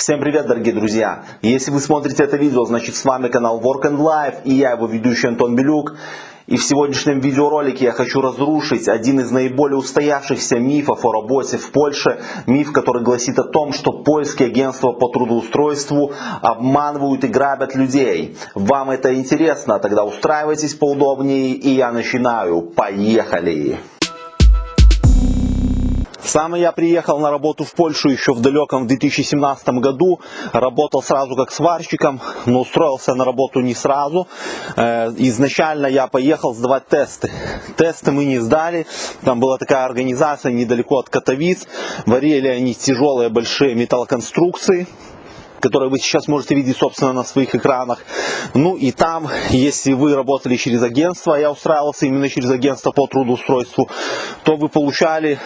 Всем привет, дорогие друзья! Если вы смотрите это видео, значит с вами канал Work and Life и я его ведущий Антон Белюк. И в сегодняшнем видеоролике я хочу разрушить один из наиболее устоявшихся мифов о работе в Польше. Миф, который гласит о том, что польские агентства по трудоустройству обманывают и грабят людей. Вам это интересно? Тогда устраивайтесь поудобнее и я начинаю. Поехали! Сам я приехал на работу в Польшу еще в далеком 2017 году. Работал сразу как сварщиком, но устроился на работу не сразу. Э, изначально я поехал сдавать тесты. Тесты мы не сдали. Там была такая организация недалеко от Катовиц. Варили они тяжелые большие металлоконструкции которые вы сейчас можете видеть, собственно, на своих экранах. Ну и там, если вы работали через агентство, я устраивался именно через агентство по трудоустройству, то вы получали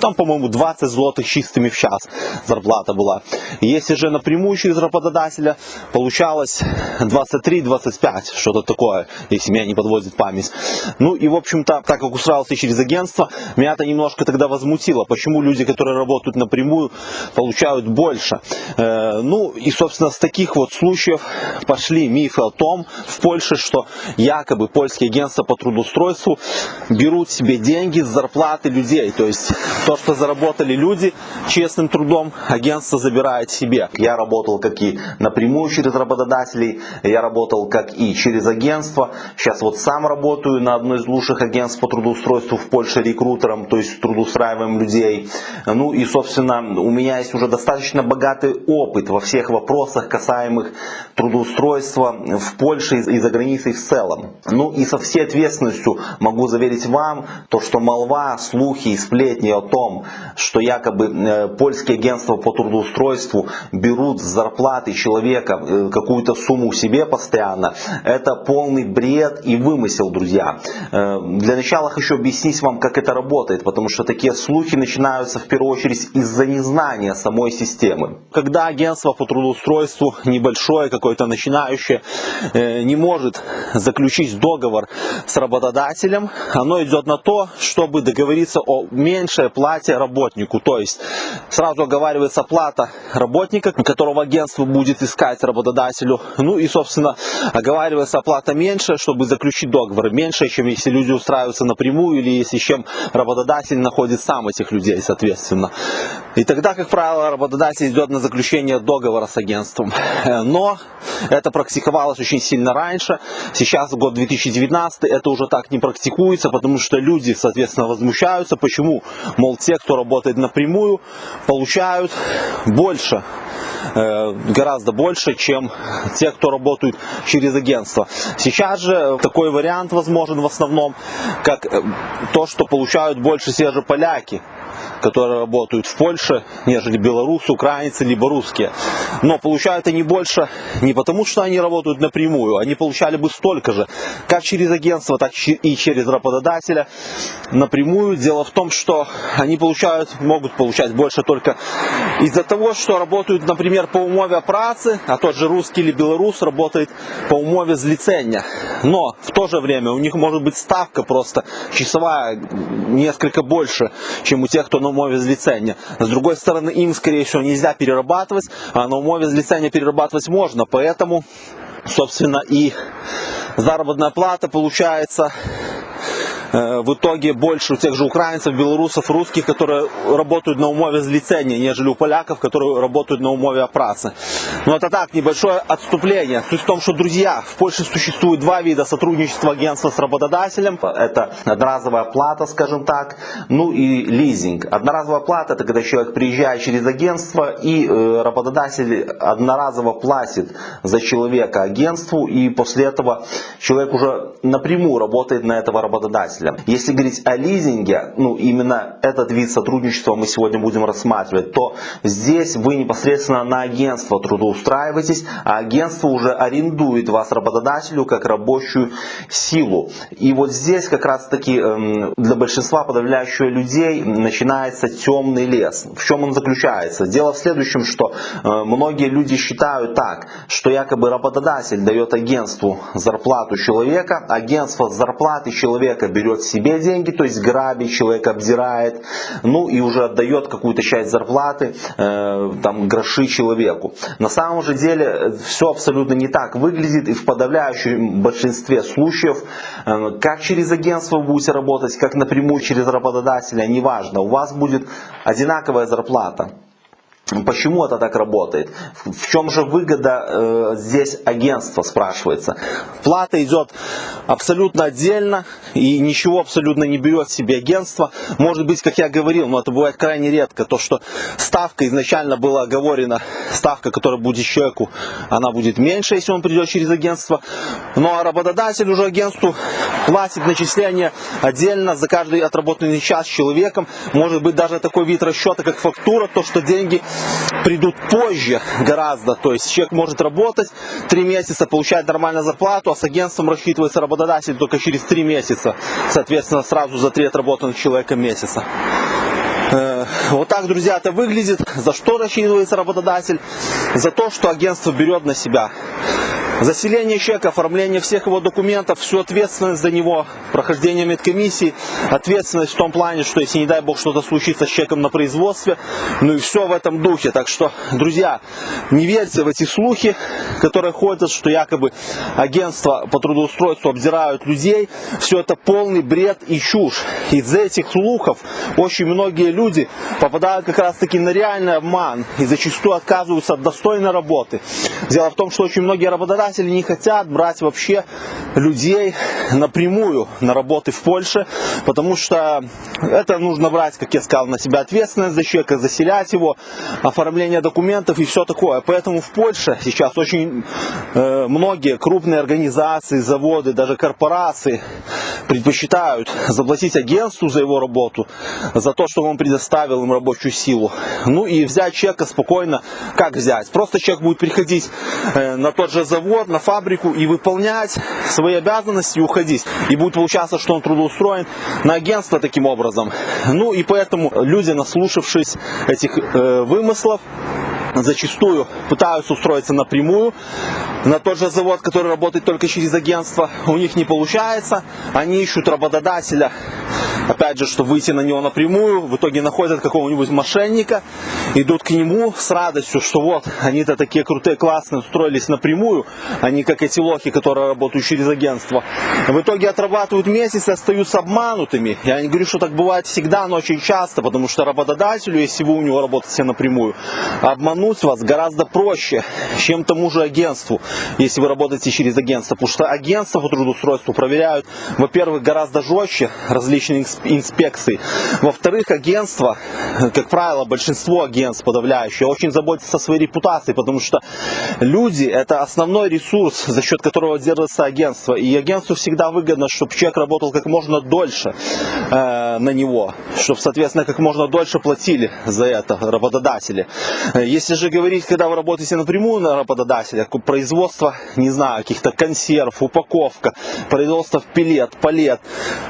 там, по-моему, 20 злотых чистыми в час зарплата была. Если же напрямую через работодателя, получалось 23-25, что-то такое, если меня не подводит память. Ну и, в общем-то, так как устраивался через агентство, меня это немножко тогда возмутило. Почему люди, которые работают напрямую, получают больше? Э, ну и, собственно, с таких вот случаев пошли мифы о том в Польше, что якобы польские агентства по трудоустройству берут себе деньги с зарплаты людей. То есть то, что заработали люди честным трудом, агентство забирает себе. Я работал как и напрямую через работодателей, я работал как и через агентство. Сейчас вот сам работаю на одной из лучших агентств по трудоустройству в Польше рекрутером, то есть трудоустраиваем людей. Ну и, собственно, у меня есть уже достаточно богатый опыт во всех вопросах, касаемых трудоустройства в Польше и за границей в целом. Ну и со всей ответственностью могу заверить вам, то, что молва, слухи и сплетни о том, том, что якобы э, польские агентства по трудоустройству берут с зарплаты человека э, какую-то сумму себе постоянно, это полный бред и вымысел, друзья. Э, для начала хочу объяснить вам, как это работает, потому что такие слухи начинаются в первую очередь из-за незнания самой системы. Когда агентство по трудоустройству небольшое, какое-то начинающее, не может заключить договор с работодателем, оно идет на то, чтобы договориться о меньшей плате плате работнику. То есть сразу оговаривается плата работника, которого агентство будет искать работодателю. Ну и, собственно, оговаривается оплата меньше, чтобы заключить договор. Меньше, чем если люди устраиваются напрямую или если чем работодатель находит сам этих людей, соответственно. И тогда, как правило, работодатель идет на заключение договора с агентством. Но это практиковалось очень сильно раньше. Сейчас, год 2019, это уже так не практикуется, потому что люди, соответственно, возмущаются. Почему? Мол, те, кто работает напрямую, получают больше э, гораздо больше, чем те, кто работают через агентство. Сейчас же такой вариант возможен в основном, как э, то, что получают больше те же поляки, которые работают в Польше, нежели белорусы, украинцы, либо русские. Но получают они больше не потому, что они работают напрямую, они получали бы столько же, как через агентство, так и через работодателя напрямую. Дело в том, что они получают, могут получать больше только из-за того, что работают, например, по умове працы, а тот же русский или белорус работает по умове злицения. Но в то же время у них может быть ставка просто часовая несколько больше, чем у тех, кто на умове злицения. С другой стороны, им, скорее всего, нельзя перерабатывать, а на умове злицения перерабатывать можно. Поэтому, собственно, и заработная плата получается в итоге больше у тех же украинцев, белорусов, русских, которые работают на умове злицения, нежели у поляков, которые работают на умове опрасы. Но это так, небольшое отступление. Суть в том, что, друзья, в Польше существует два вида сотрудничества агентства с работодателем. Это одноразовая плата, скажем так, ну и лизинг. Одноразовая плата, это когда человек приезжает через агентство и э, работодатель одноразово платит за человека агентству и после этого человек уже напрямую работает на этого работодателя покупателям. Если говорить о лизинге, ну именно этот вид сотрудничества мы сегодня будем рассматривать, то здесь вы непосредственно на агентство трудоустраиваетесь, а агентство уже арендует вас работодателю как рабочую силу. И вот здесь как раз таки эм, для большинства подавляющего людей начинается темный лес. В чем он заключается? Дело в следующем, что э, многие люди считают так, что якобы работодатель дает агентству зарплату человека, агентство зарплаты человека берет берет себе деньги, то есть грабит, человек обдирает, ну и уже отдает какую-то часть зарплаты, э, там гроши человеку. На самом же деле все абсолютно не так выглядит и в подавляющем большинстве случаев, э, как через агентство вы будете работать, как напрямую через работодателя, неважно, у вас будет одинаковая зарплата. Почему это так работает? В чем же выгода э, здесь агентства, спрашивается. Плата идет абсолютно отдельно и ничего абсолютно не берет себе агентство. Может быть, как я говорил, но это бывает крайне редко, то что ставка изначально была оговорена, ставка, которая будет человеку, она будет меньше, если он придет через агентство. Ну а работодатель уже агентству платит начисление отдельно за каждый отработанный час человеком. Может быть даже такой вид расчета, как фактура, то что деньги придут позже гораздо. То есть человек может работать три месяца, получать нормальную зарплату, а с агентством рассчитывается работодатель только через три месяца. Соответственно, сразу за три отработанных человека месяца. Э, вот так, друзья, это выглядит. За что рассчитывается работодатель? За то, что агентство берет на себя Заселение человека, оформление всех его документов, всю ответственность за него, прохождение медкомиссии, ответственность в том плане, что если не дай бог что-то случится с человеком на производстве, ну и все в этом духе. Так что, друзья, не верьте в эти слухи, которые ходят, что якобы агентства по трудоустройству обдирают людей. Все это полный бред и чушь. Из-за этих слухов очень многие люди попадают как раз таки на реальный обман и зачастую отказываются от достойной работы. Дело в том, что очень многие работодатели работодатели не хотят брать вообще людей напрямую на работы в Польше, потому что это нужно брать, как я сказал, на себя ответственность за человека, заселять его, оформление документов и все такое. Поэтому в Польше сейчас очень э, многие крупные организации, заводы, даже корпорации предпочитают заплатить агентству за его работу, за то, что он предоставил им рабочую силу. Ну и взять человека спокойно, как взять? Просто человек будет приходить э, на тот же завод, на фабрику и выполнять свои обязанности и уходить. И будет получаться, что он трудоустроен на агентство таким образом. Ну и поэтому люди, наслушавшись этих э, вымыслов, зачастую пытаются устроиться напрямую на тот же завод, который работает только через агентство. У них не получается. Они ищут работодателя, опять же, чтобы выйти на него напрямую. В итоге находят какого-нибудь мошенника, идут к нему с радостью, что вот, они-то такие крутые, классные, устроились напрямую, а не как эти лохи, которые работают через агентство. В итоге отрабатывают месяц и остаются обманутыми. Я не говорю, что так бывает всегда, но очень часто, потому что работодателю, если вы у него работаете напрямую, обмануть вас гораздо проще, чем тому же агентству, если вы работаете через агентство. Потому что агентства по трудоустройству проверяют, во-первых, гораздо жестче различные инспекции. Во-вторых, агентство, как правило, большинство агентств подавляющее, очень заботится о своей репутации, потому что люди это основной ресурс, за счет которого держится агентство. И агентству всегда выгодно, чтобы человек работал как можно дольше э, на него, чтобы, соответственно, как можно дольше платили за это работодатели. Если же говорить, когда вы работаете напрямую на работодателя, производство, не знаю, каких-то консерв, упаковка, производство пилет, палет,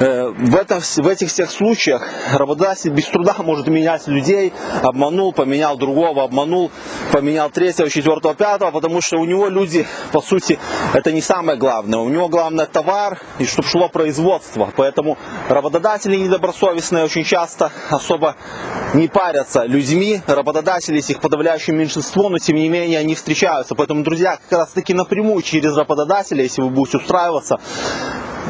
э, в, этом, в этих всех случаях работодатель без труда может менять людей, обманул, поменял другого, обманул, поменял третьего, четвертого, пятого, потому что у него люди, по сути, это не самое главное. У него главное товар и чтобы шло производство. Поэтому работодатели недобросовестные очень часто особо не парятся людьми, работодатели их подавляющее меньшинство, но тем не менее они встречаются. Поэтому, друзья, как раз таки напрямую через работодателя, если вы будете устраиваться,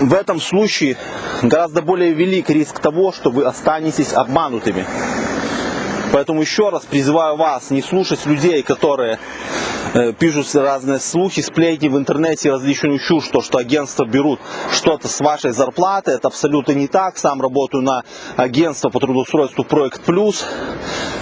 в этом случае гораздо более велик риск того, что вы останетесь обманутыми. Поэтому еще раз призываю вас не слушать людей, которые э, пишут разные слухи, сплетни в интернете, различную чушь, то, что агентства берут что-то с вашей зарплаты. Это абсолютно не так. Сам работаю на агентство по трудоустройству Проект Плюс.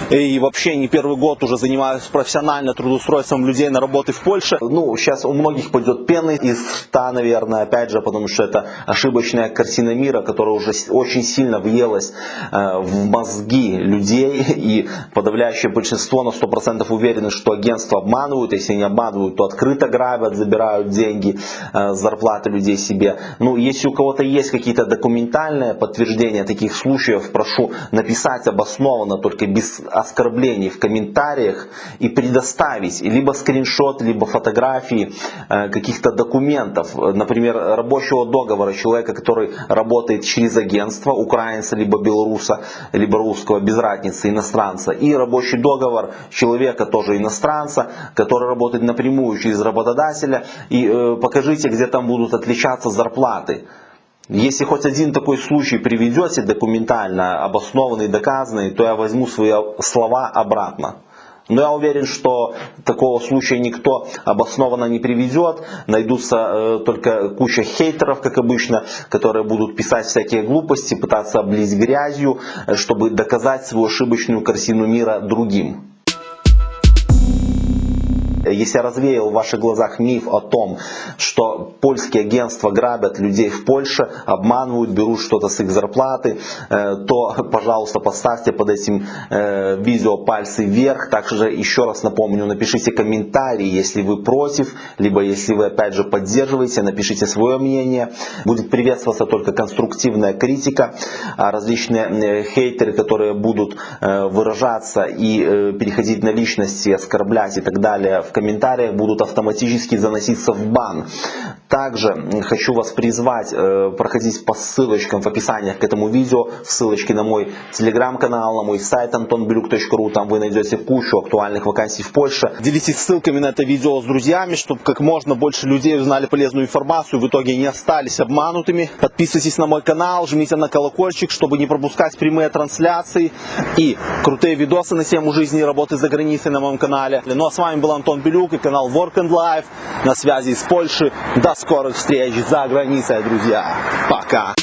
И вообще не первый год уже занимаюсь профессионально трудоустройством людей на работы в Польше. Ну, сейчас у многих пойдет пена из рта, наверное, опять же, потому что это ошибочная картина мира, которая уже очень сильно въелась э, в мозги людей. И подавляющее большинство на 100% уверены, что агентства обманывают. Если не обманывают, то открыто грабят, забирают деньги, э, зарплаты людей себе. Ну, если у кого-то есть какие-то документальные подтверждения таких случаев, прошу написать обоснованно, только без оскорблений в комментариях и предоставить либо скриншот, либо фотографии э, каких-то документов, например, рабочего договора человека, который работает через агентство, украинца, либо белоруса, либо русского, без разницы, иностранца, и рабочий договор человека, тоже иностранца, который работает напрямую через работодателя, и э, покажите, где там будут отличаться зарплаты. Если хоть один такой случай приведете документально, обоснованный, доказанный, то я возьму свои слова обратно. Но я уверен, что такого случая никто обоснованно не приведет. Найдутся э, только куча хейтеров, как обычно, которые будут писать всякие глупости, пытаться облить грязью, э, чтобы доказать свою ошибочную картину мира другим если я развеял в ваших глазах миф о том, что польские агентства грабят людей в Польше, обманывают, берут что-то с их зарплаты, э, то, пожалуйста, поставьте под этим э, видео пальцы вверх. Также еще раз напомню, напишите комментарий, если вы против, либо если вы опять же поддерживаете, напишите свое мнение. Будет приветствоваться только конструктивная критика, а различные э, хейтеры, которые будут выражаться и переходить на личности, оскорблять и так далее в комментариях будут автоматически заноситься в бан. Также хочу вас призвать э, проходить по ссылочкам в описаниях к этому видео, ссылочки на мой телеграм-канал, на мой сайт antonbeluk.ru, там вы найдете кучу актуальных вакансий в Польше. Делитесь ссылками на это видео с друзьями, чтобы как можно больше людей узнали полезную информацию, в итоге не остались обманутыми. Подписывайтесь на мой канал, жмите на колокольчик, чтобы не пропускать прямые трансляции и крутые видосы на тему жизни и работы за границей на моем канале. Ну а с вами был Антон Белюк и канал Work and Life на связи из Польши. До скорых встреч за границей, друзья. Пока.